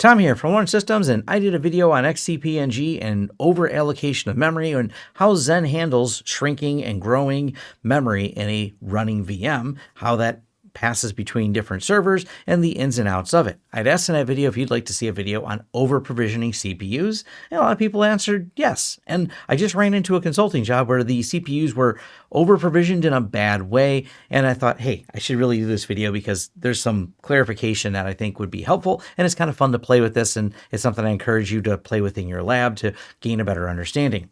Tom here from Lawrence Systems, and I did a video on XCP-ng and over allocation of memory and how Xen handles shrinking and growing memory in a running VM, how that passes between different servers and the ins and outs of it. I'd asked in that video if you'd like to see a video on over provisioning CPUs, and a lot of people answered yes. And I just ran into a consulting job where the CPUs were over provisioned in a bad way, and I thought, hey, I should really do this video because there's some clarification that I think would be helpful, and it's kind of fun to play with this, and it's something I encourage you to play with in your lab to gain a better understanding.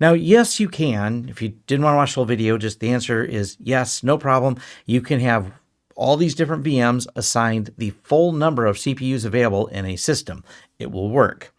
Now, yes, you can. If you didn't want to watch the whole video, just the answer is yes, no problem. You can have all these different VMs assigned the full number of CPUs available in a system. It will work.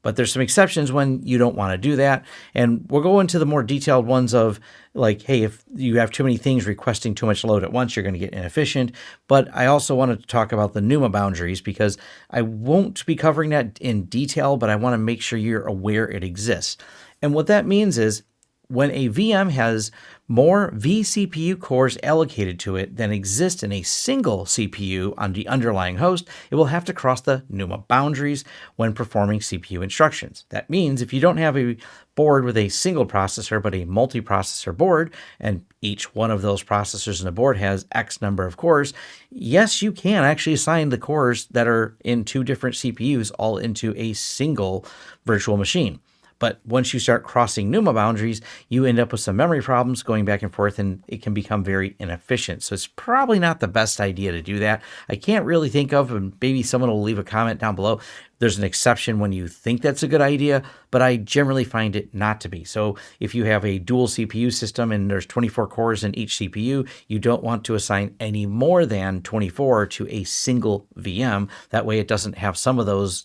But there's some exceptions when you don't want to do that. And we'll go into the more detailed ones of like, hey, if you have too many things requesting too much load at once, you're going to get inefficient. But I also wanted to talk about the NUMA boundaries because I won't be covering that in detail, but I want to make sure you're aware it exists. And what that means is when a VM has more vCPU cores allocated to it than exist in a single CPU on the underlying host, it will have to cross the NUMA boundaries when performing CPU instructions. That means if you don't have a board with a single processor but a multi-processor board, and each one of those processors in the board has X number of cores, yes, you can actually assign the cores that are in two different CPUs all into a single virtual machine. But once you start crossing NUMA boundaries, you end up with some memory problems going back and forth and it can become very inefficient. So it's probably not the best idea to do that. I can't really think of, and maybe someone will leave a comment down below. There's an exception when you think that's a good idea, but I generally find it not to be. So if you have a dual CPU system and there's 24 cores in each CPU, you don't want to assign any more than 24 to a single VM. That way it doesn't have some of those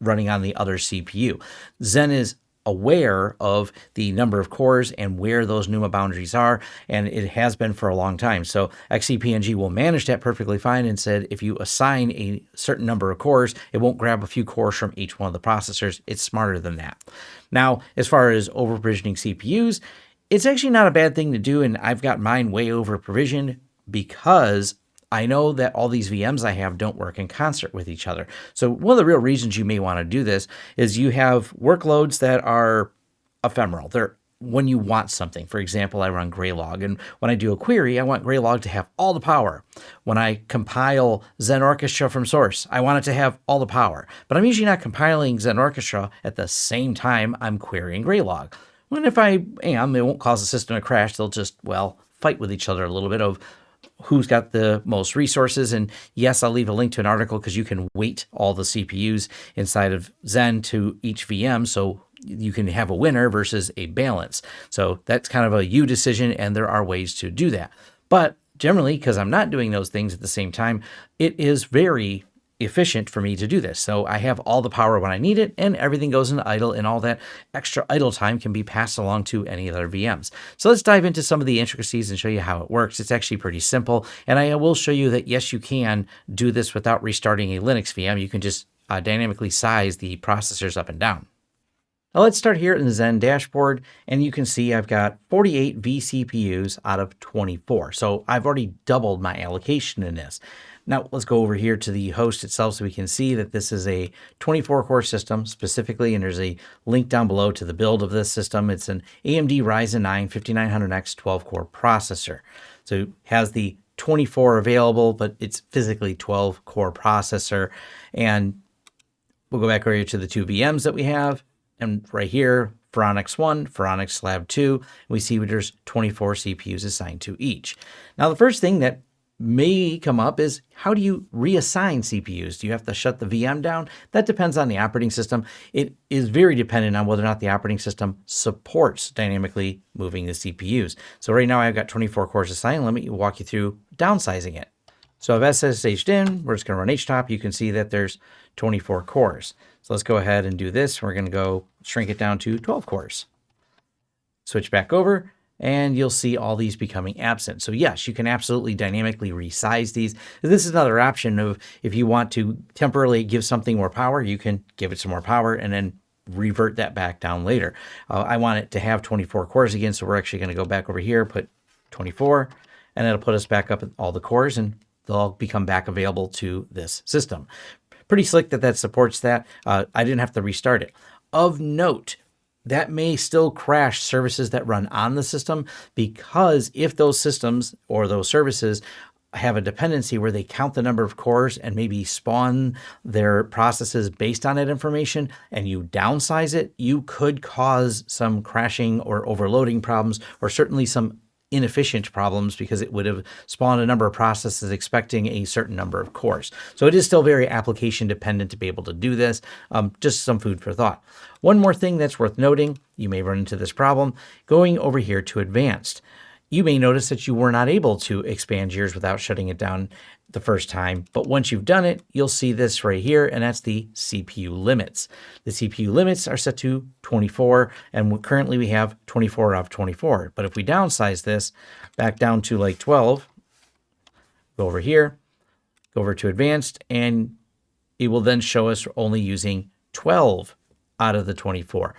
running on the other CPU. Xen is aware of the number of cores and where those NUMA boundaries are, and it has been for a long time. So XCP-ng will manage that perfectly fine and said if you assign a certain number of cores, it won't grab a few cores from each one of the processors. It's smarter than that. Now, as far as over provisioning CPUs, it's actually not a bad thing to do, and I've got mine way over provisioned because I know that all these VMs I have don't work in concert with each other. So one of the real reasons you may want to do this is you have workloads that are ephemeral. They're when you want something. For example, I run Graylog, and when I do a query, I want Graylog to have all the power. When I compile Xen Orchestra from source, I want it to have all the power. But I'm usually not compiling Xen Orchestra at the same time I'm querying Graylog. And if I am, it won't cause the system to crash. They'll just, well, fight with each other a little bit of who's got the most resources. And yes, I'll leave a link to an article because you can weight all the CPUs inside of Xen to each VM. So you can have a winner versus a balance. So that's kind of a you decision, and there are ways to do that. But generally, because I'm not doing those things at the same time, it is very efficient for me to do this. So I have all the power when I need it and everything goes into idle and all that extra idle time can be passed along to any other VMs. So let's dive into some of the intricacies and show you how it works. It's actually pretty simple. And I will show you that yes, you can do this without restarting a Linux VM. You can just uh, dynamically size the processors up and down. Now let's start here in the Xen dashboard and you can see I've got 48 vCPUs out of 24. So I've already doubled my allocation in this. Now let's go over here to the host itself so we can see that this is a 24 core system specifically, and there's a link down below to the build of this system. It's an AMD Ryzen 9 5900X 12 core processor. So it has the 24 available, but it's physically 12 core processor. And we'll go back over here to the two VMs that we have. And right here, Phoronix 1, Phoronix Lab 2, we see there's 24 CPUs assigned to each. Now, the first thing that may come up is how do you reassign CPUs? Do you have to shut the VM down? That depends on the operating system. It is very dependent on whether or not the operating system supports dynamically moving the CPUs. So right now I've got 24 cores assigned. Let me walk you through downsizing it. So I've SSH'd in, we're just gonna run HTOP. You can see that there's 24 cores. So let's go ahead and do this. We're gonna go shrink it down to 12 cores. Switch back over and you'll see all these becoming absent. So yes, you can absolutely dynamically resize these. This is another option of if you want to temporarily give something more power, you can give it some more power and then revert that back down later. Uh, I want it to have 24 cores again, so we're actually going to go back over here, put 24, and it'll put us back up at all the cores and they'll all become back available to this system. pretty slick that that supports that. Uh, I didn't have to restart it. Of note, that may still crash services that run on the system because if those systems or those services have a dependency where they count the number of cores and maybe spawn their processes based on that information and you downsize it, you could cause some crashing or overloading problems or certainly some inefficient problems because it would have spawned a number of processes expecting a certain number of cores. So it is still very application dependent to be able to do this. Um, just some food for thought. One more thing that's worth noting, you may run into this problem, going over here to advanced you may notice that you were not able to expand yours without shutting it down the first time. But once you've done it, you'll see this right here, and that's the CPU limits. The CPU limits are set to 24, and currently we have 24 out of 24. But if we downsize this back down to like 12, go over here, go over to advanced, and it will then show us only using 12 out of the 24.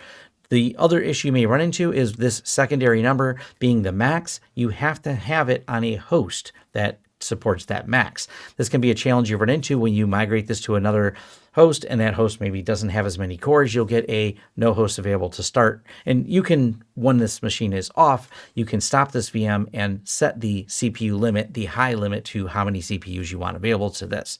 The other issue you may run into is this secondary number being the max. You have to have it on a host that supports that max. This can be a challenge you run into when you migrate this to another host and that host maybe doesn't have as many cores. You'll get a no host available to start. And you can, when this machine is off, you can stop this VM and set the CPU limit, the high limit to how many CPUs you want available to this.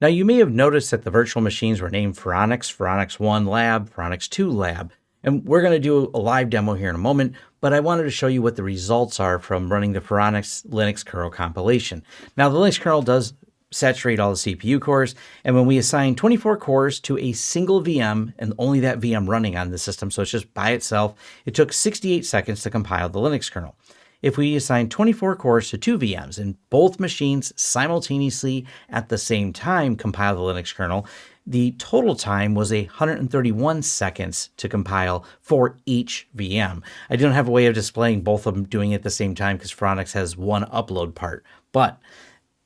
Now you may have noticed that the virtual machines were named Phoronix, Phoronix 1 Lab, Phoronix 2 Lab. And we're going to do a live demo here in a moment, but I wanted to show you what the results are from running the Phoronix Linux kernel compilation. Now, the Linux kernel does saturate all the CPU cores, and when we assign 24 cores to a single VM and only that VM running on the system, so it's just by itself, it took 68 seconds to compile the Linux kernel. If we assign 24 cores to two VMs and both machines simultaneously at the same time compile the Linux kernel, the total time was 131 seconds to compile for each VM. I don't have a way of displaying both of them doing it at the same time because Phoronix has one upload part, but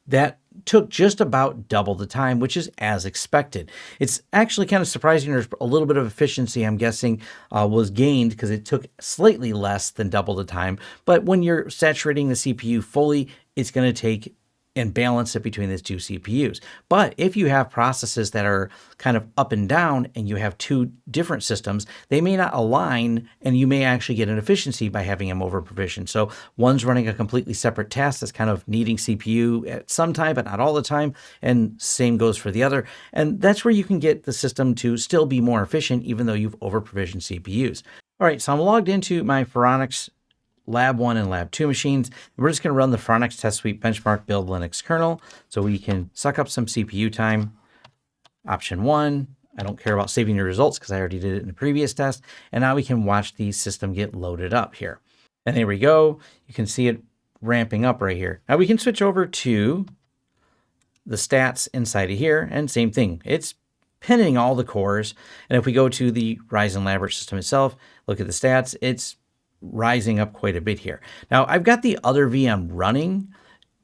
that took just about double the time, which is as expected. It's actually kind of surprising there's a little bit of efficiency, I'm guessing, uh, was gained because it took slightly less than double the time. But when you're saturating the CPU fully, it's going to take and balance it between these two CPUs. But if you have processes that are kind of up and down and you have two different systems, they may not align and you may actually get an efficiency by having them over provisioned. So one's running a completely separate task that's kind of needing CPU at some time, but not all the time. And same goes for the other. And that's where you can get the system to still be more efficient, even though you've over provisioned CPUs. All right, so I'm logged into my Phoronix Lab 1 and Lab 2 machines. We're just going to run the Phoronix Test Suite Benchmark Build Linux kernel so we can suck up some CPU time. Option 1, I don't care about saving your results because I already did it in the previous test. And now we can watch the system get loaded up here. And there we go. You can see it ramping up right here. Now we can switch over to the stats inside of here and same thing. It's pinning all the cores. And if we go to the Ryzen Elaborate system itself, look at the stats, it's rising up quite a bit here. Now I've got the other VM running,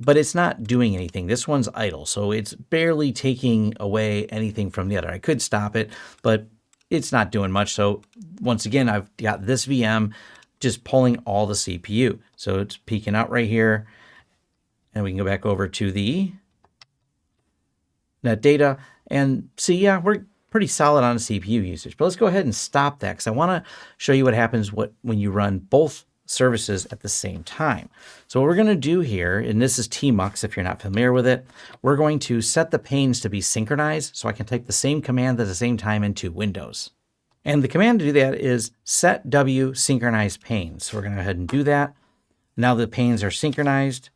but it's not doing anything. This one's idle, so it's barely taking away anything from the other. I could stop it, but it's not doing much. So once again, I've got this VM just pulling all the CPU. So it's peeking out right here. And we can go back over to the NetData and see, yeah, we're pretty solid on CPU usage. But let's go ahead and stop that because I want to show you what happens what, when you run both services at the same time. So what we're going to do here, and this is tmux if you're not familiar with it, we're going to set the panes to be synchronized so I can type the same command at the same time into Windows. And the command to do that is set w synchronize panes. So we're going to go ahead and do that. Now the panes are synchronized.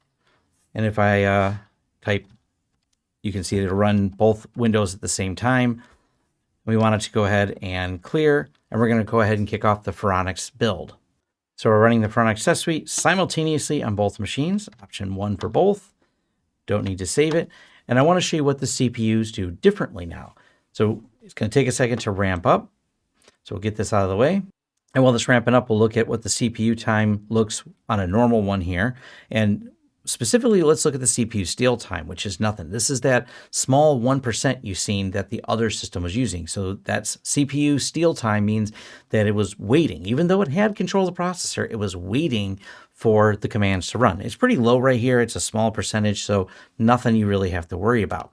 And if I uh, type, you can see it'll run both windows at the same time. We wanted to go ahead and clear, and we're going to go ahead and kick off the Phoronix build. So we're running the Phoronix test suite simultaneously on both machines, option one for both. Don't need to save it. And I want to show you what the CPUs do differently now. So it's going to take a second to ramp up. So we'll get this out of the way. And while this ramping up, we'll look at what the CPU time looks on a normal one here. And specifically, let's look at the CPU steal time, which is nothing. This is that small 1% you've seen that the other system was using. So that's CPU steal time means that it was waiting. Even though it had control of the processor, it was waiting for the commands to run. It's pretty low right here. It's a small percentage, so nothing you really have to worry about.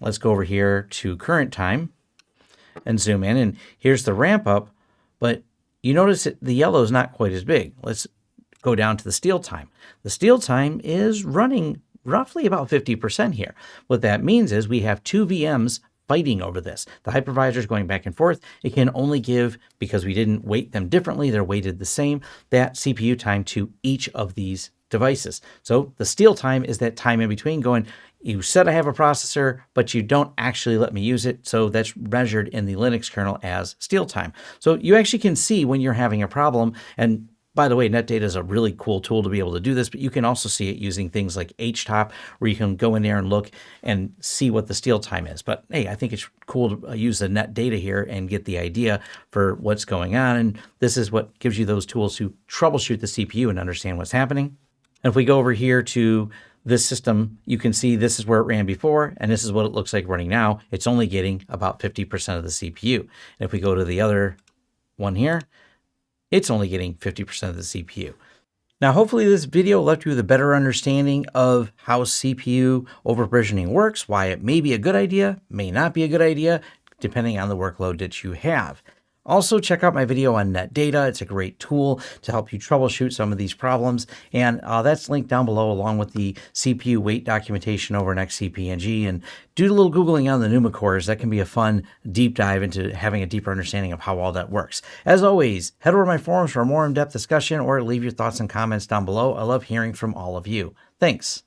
let's go over here to current time and zoom in. And here's the ramp up, but you notice that the yellow is not quite as big. Let's go down to the steal time. The steal time is running roughly about 50% here. What that means is we have two VMs fighting over this. The hypervisor is going back and forth. It can only give, because we didn't weight them differently, they're weighted the same, that CPU time to each of these devices. So the steal time is that time in between going, you said I have a processor, but you don't actually let me use it. So that's measured in the Linux kernel as steal time. So you actually can see when you're having a problem and by the way, NetData is a really cool tool to be able to do this, but you can also see it using things like HTOP, where you can go in there and look and see what the steal time is. But hey, I think it's cool to uh, use the NetData here and get the idea for what's going on. And this is what gives you those tools to troubleshoot the CPU and understand what's happening. And if we go over here to this system, you can see this is where it ran before, and this is what it looks like running now. It's only getting about 50% of the CPU. And if we go to the other one here, it's only getting 50% of the CPU. Now, hopefully this video left you with a better understanding of how CPU over-provisioning works, why it may be a good idea, may not be a good idea, depending on the workload that you have. Also, check out my video on NetData. It's a great tool to help you troubleshoot some of these problems. And uh, that's linked down below along with the CPU weight documentation over in XCP-ng. And do a little Googling on the NUMA cores. That can be a fun deep dive into having a deeper understanding of how all that works. As always, head over to my forums for a more in-depth discussion or leave your thoughts and comments down below. I love hearing from all of you. Thanks.